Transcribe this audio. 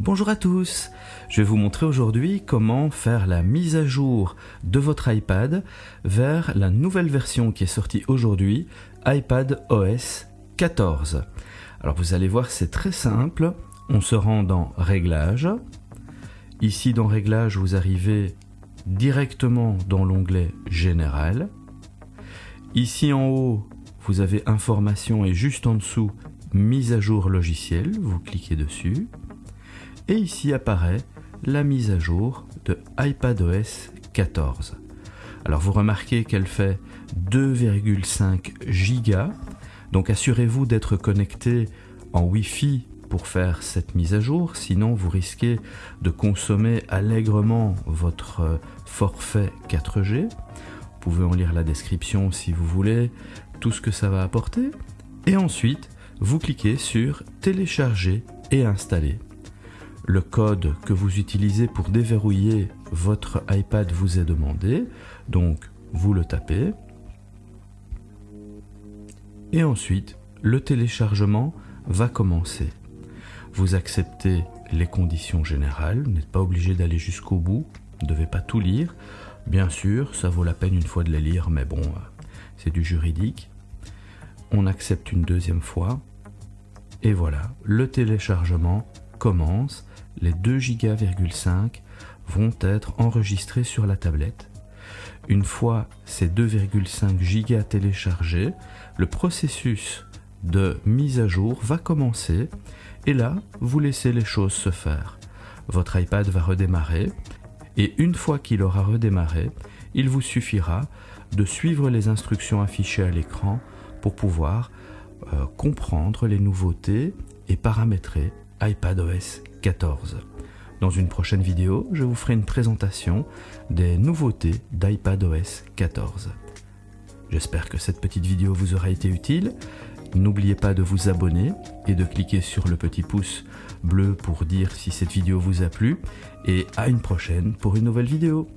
Bonjour à tous, je vais vous montrer aujourd'hui comment faire la mise à jour de votre iPad vers la nouvelle version qui est sortie aujourd'hui, iPad OS 14. Alors vous allez voir c'est très simple, on se rend dans Réglages, ici dans Réglages vous arrivez directement dans l'onglet Général, ici en haut vous avez Information et juste en dessous Mise à jour logiciel, vous cliquez dessus et ici apparaît la mise à jour de iPadOS 14. Alors vous remarquez qu'elle fait 2,5 gigas, donc assurez-vous d'être connecté en Wi-Fi pour faire cette mise à jour, sinon vous risquez de consommer allègrement votre forfait 4G. Vous pouvez en lire la description si vous voulez, tout ce que ça va apporter. Et ensuite, vous cliquez sur télécharger et installer le code que vous utilisez pour déverrouiller votre iPad vous est demandé. Donc, vous le tapez. Et ensuite, le téléchargement va commencer. Vous acceptez les conditions générales, vous n'êtes pas obligé d'aller jusqu'au bout, vous ne devez pas tout lire. Bien sûr, ça vaut la peine une fois de les lire, mais bon, c'est du juridique. On accepte une deuxième fois. Et voilà, le téléchargement commence les 2,5 Go vont être enregistrés sur la tablette. Une fois ces 2,5 Go téléchargés, le processus de mise à jour va commencer et là, vous laissez les choses se faire. Votre iPad va redémarrer et une fois qu'il aura redémarré, il vous suffira de suivre les instructions affichées à l'écran pour pouvoir euh, comprendre les nouveautés et paramétrer iPadOS 14. Dans une prochaine vidéo, je vous ferai une présentation des nouveautés d'iPadOS 14. J'espère que cette petite vidéo vous aura été utile. N'oubliez pas de vous abonner et de cliquer sur le petit pouce bleu pour dire si cette vidéo vous a plu. Et à une prochaine pour une nouvelle vidéo.